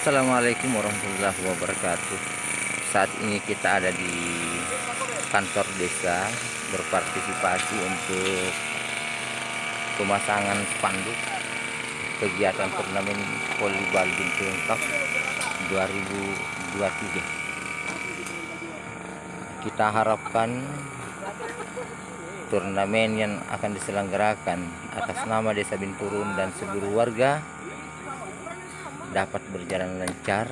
Assalamualaikum warahmatullahi wabarakatuh. Saat ini kita ada di kantor desa Berpartisipasi untuk pemasangan spanduk. Kegiatan turnamen volleyball Bintung Cup 2023 Kita harapkan turnamen yang akan diselenggarakan atas nama Desa Binturun dan seluruh warga dapat berjalan lancar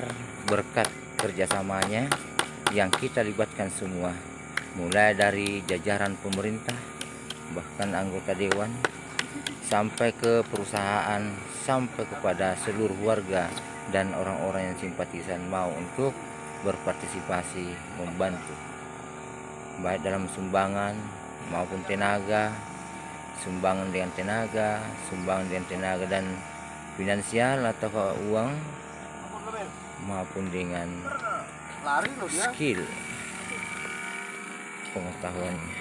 berkat kerjasamanya yang kita libatkan semua mulai dari jajaran pemerintah bahkan anggota dewan sampai ke perusahaan sampai kepada seluruh warga dan orang-orang yang simpatisan mau untuk berpartisipasi membantu. Baik dalam sumbangan maupun tenaga sumbangan dengan tenaga sumbangan dengan tenaga dan finansial atau uang maupun dengan skill. Pengetahuannya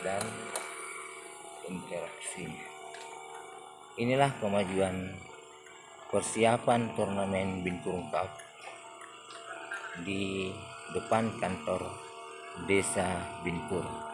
dan interaksi. Inilah kemajuan persiapan turnamen Binturung Cup di depan kantor Desa Bintur